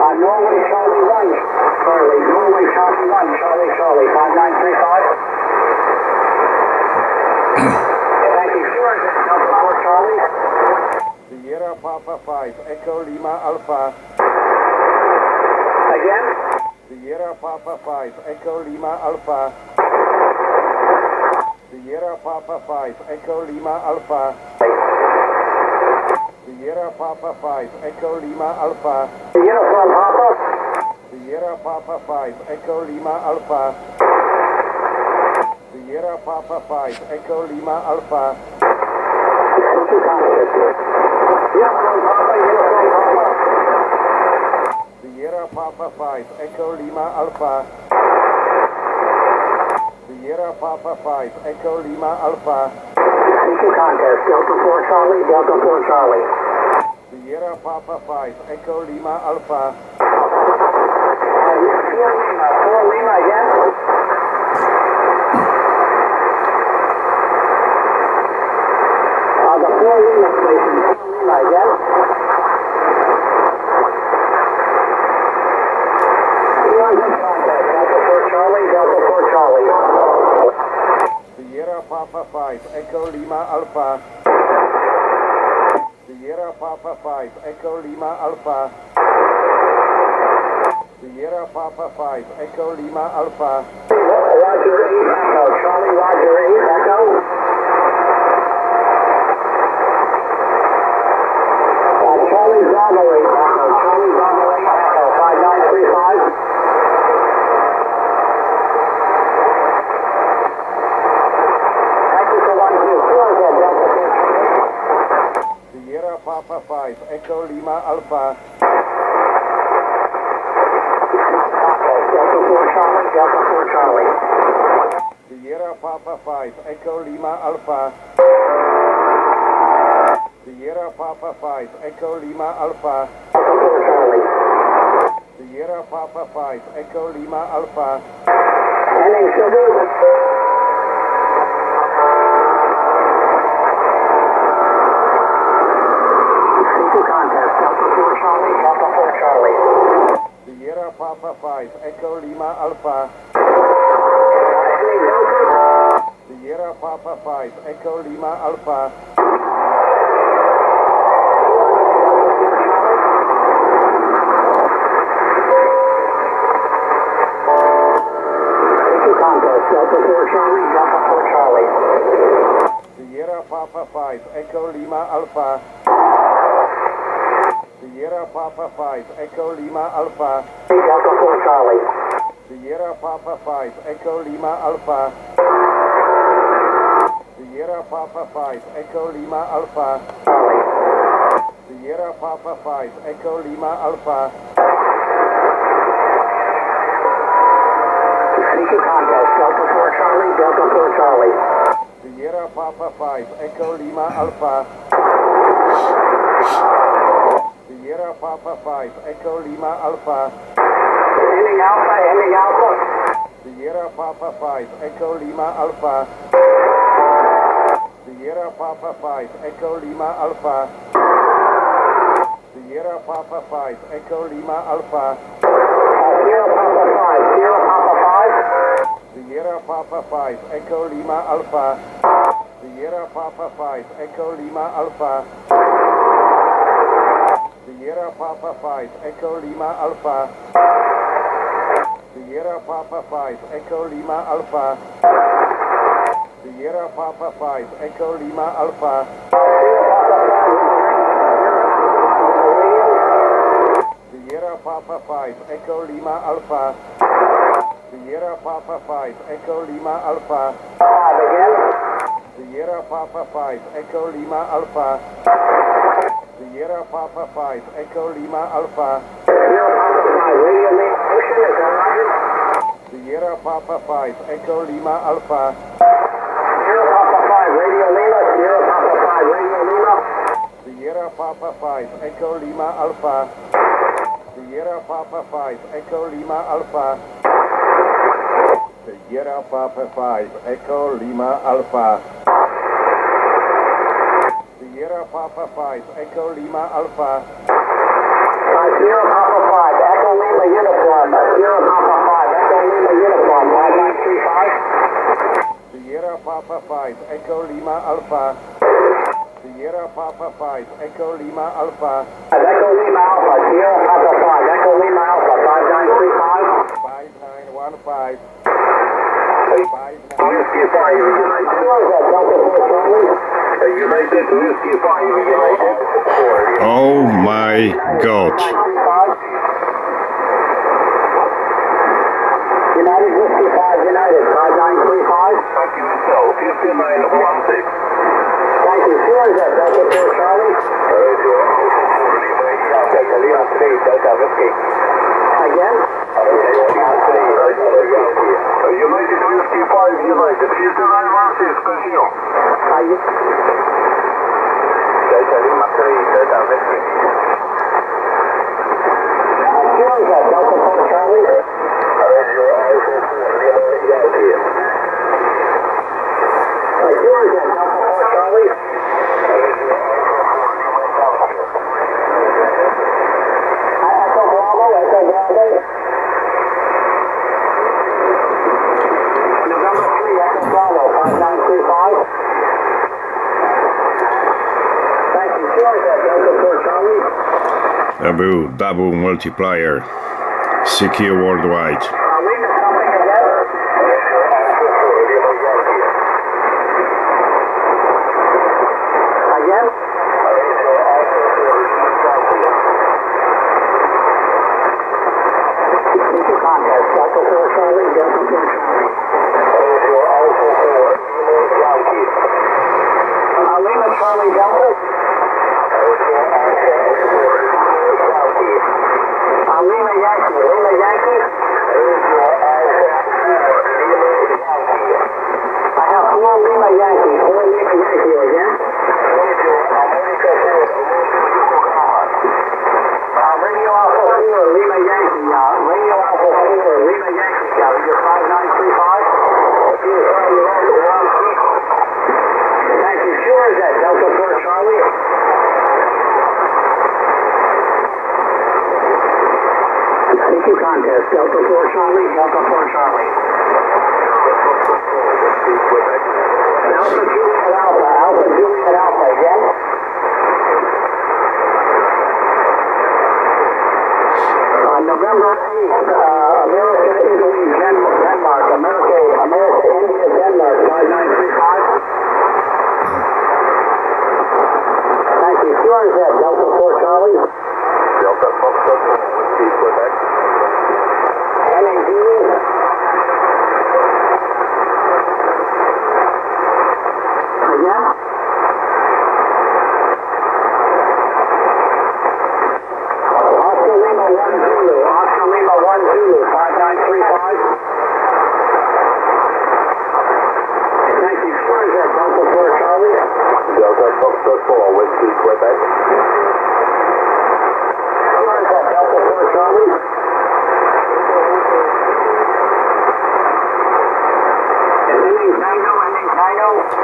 Uh, Norway Charlie 1. Charlie, Norway Charlie 1. Charlie, Charlie, 5935. Thank you. Sure, Delta 4 Charlie. Sierra Papa 5, Echo Lima Alpha. Again? Sierra Papa 5, Echo Lima Alpha. Sierra Papa 5, Echo Lima Alpha. Sierra Papa 5, Echo Lima Alpha. Sierra Papa 5, Echo Lima Alpha. Sierra Papa 5, Echo Lima Alpha. Sierra Papa 5, Echo Lima Alpha. Sierra Papa 5, Echo Lima Alpha. Two contest. Delta 4 Charlie, Delta 4 Charlie. Sierra Papa 5, Echo Lima Alpha. Uh, 4 Lima, 4 Lima again? Uh, the 4 Lima station, 4 Lima again? One contact. Delta 4 Charlie, Delta 4 Charlie. Sierra Papa 5, Echo Lima Alpha. Sierra Papa 5, Echo Lima Alpha. Sierra Papa 5, Echo Lima Alpha. Roger 8 Echo. Charlie Roger 8 Echo. Uh, Charlie Bravo 8 Echo. Charlie Bravo 8 Echo. 5935. Thank you for one two. Four again, Delta 4 Sierra Papa 5, Echo Lima Alpha. Delta 4 Charlie, Delta 4 Charlie. Sierra Papa 5, Echo Lima Alpha. Sierra Papa 5, Echo Lima Alpha. Delta 4 Charlie. Sierra Papa 5, Echo Lima Alpha. Charlie, Delta 4 Charlie. Sierra Papa 5, Echo Lima Alpha. Sierra Papa 5, Echo Lima Alpha. Delta 4 Charlie, Delta 4 Charlie. Sierra Papa 5, Echo Lima Alpha. Sierra Papa 5, Echo Lima Alpha. Delta 4 Charlie. Sierra Papa 5, Echo Lima Alpha. Sierra Papa 5, Echo Lima Alpha. Sierra Papa 5, Echo Lima Alpha. Two contest, Delta 4 Charlie, Delta 4 Charlie. Sierra Papa 5, Echo Lima Alpha. Sierra Papa 5, Echo Lima Alpha. Ending Alpha, ending Alpha. Sierra Papa 5, Echo Lima Alpha. Sierra Papa 5, Echo Lima Alpha. Sierra Papa 5, Echo Lima Alpha. Sierra Papa 5, Sierra Papa 5. Sierra Papa 5, Echo Lima Alpha. Sierra Papa 5, Echo Lima Alpha. Sierra Papa 5, Echo Lima Alpha. Sierra Papa 5, Echo Lima Alpha. Sierra Papa 5, Echo Lima Alpha. Sierra Papa 5, Echo Lima Alpha. Sierra Papa 5, Echo Lima Alpha. Sierra Papa 5, Echo Lima Alpha. Sierra Papa 5, Echo Lima Alpha. Sierra Papa 5, radio main motion, is that? Sierra Papa 5, Echo Lima Alpha. Sierra Papa 5, radio Lima, Sierra Papa 5, radio Lima. Sierra Papa 5, Echo Lima Alpha. Sierra Papa 5, Echo Lima Alpha. Sierra Papa 5, Echo Lima Alpha. Papa 5, Echo Lima Alpha. Uh, Sierra Papa 5, Echo Lima uniform, Sierra Papa 5, Echo Lima uniform, 5935. Sierra Papa 5, Echo Lima Alpha. Sierra Papa 5, Echo Lima Alpha. Echo Lima Alpha, Sierra Papa 5, Echo Lima Alpha, 5935. 5915. 59. Oh my god. United Whiskey 5, United, 5935. Thank you, so 5916. Thank you. Sierra Jet, Delta 4 Charlie. Radio Alpha 4, Lima Yankee. Delta Lima 3, Delta Whiskey. Again. Radio Lima 3, Delta Yankee. United Whiskey 5, United. 5916, continue. Uh, you- Delta Lima 3, Delta Whiskey. Sierra Jet, Delta 4 Charlie. Radio Alpha 4, Lima Yankee. Uh, Sierra Jet, Delta 4 Charlie. Uh, Echo Bravo, Echo Bravo. November 3, Echo Bravo, 5935. Thank you. Sierra Jet, Delta 4 Charlie. Abu, Dhabi multiplier. Secure worldwide. Uh, Lima something again. Again. Into contest. Delta 4 Charlie, Delta 4 Charlie. Uh, Lima Charlie Delta. Uh, Lima Yankee, Lima Yankee. I have four Lima Yankee, four Lima Yankee again. Uh, Radio Alpha 4, Lima Yankee, uh, Radio Alpha 4, Lima Yankee, Charlie, you're 5935. Thank you. Sure is that Delta 4 Charlie. Delta 4 Charlie, Delta 4 Charlie. Alpha Alpha, again. On November 8th, uh, America, Italy, Denmark, America, America, India, Denmark, 5935. Thank you. Delta 4 Charlie. Delta Foxtrot, Quebec. Delta 4 Foxtrot 4, Whiskey, Quebec. Sure is that Delta 4 Charlie. Tango.